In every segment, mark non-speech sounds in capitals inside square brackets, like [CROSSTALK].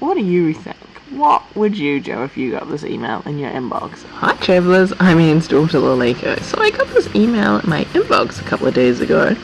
What do you think? What would you do if you got this email in your inbox? Hi travellers, I'm Ian's daughter Lalika. So I got this email in my inbox a couple of days ago.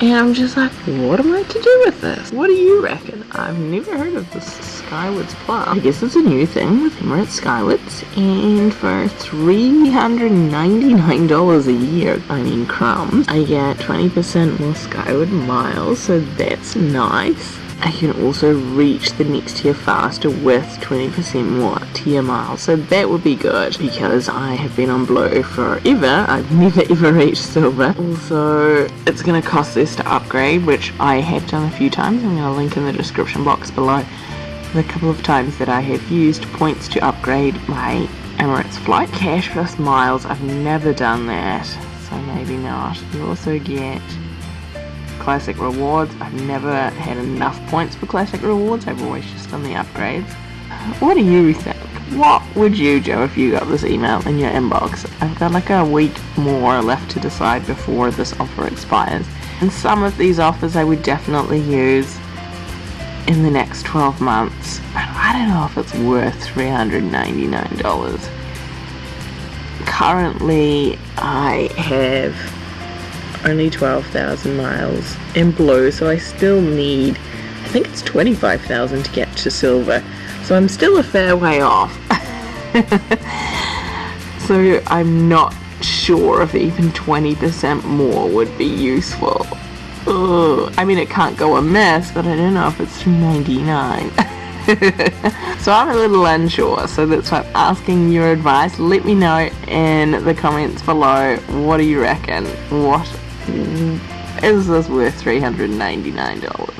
And I'm just like, what am I to do with this? What do you reckon? I've never heard of this Skywards Plus. I guess it's a new thing with Emirates Skywards. And for $399 a year, I mean crumbs, I get 20% more Skyward miles, so that's nice. I can also reach the next tier faster with 20% more tier miles. So that would be good because I have been on blue forever. I've [LAUGHS] never ever reached silver. Also, it's going to cost less to upgrade, which I have done a few times. I'm going to link in the description box below the couple of times that I have used points to upgrade my Emirates flight. Cash plus miles, I've never done that. So maybe not. You also get classic rewards. I've never had enough points for classic rewards. I've always just done the upgrades. What do you think? What would you do if you got this email in your inbox? I've got like a week more left to decide before this offer expires. And some of these offers I would definitely use in the next 12 months. But I don't know if it's worth $399. Currently, I have only 12,000 miles in blue, so I still need, I think it's 25,000 to get to silver. So I'm still a fair way off. [LAUGHS] so I'm not sure if even 20% more would be useful. Ugh. I mean, it can't go amiss, but I don't know if it's 299. [LAUGHS] so I'm a little unsure, so that's why I'm asking your advice. Let me know in the comments below. What do you reckon? What is this worth $399?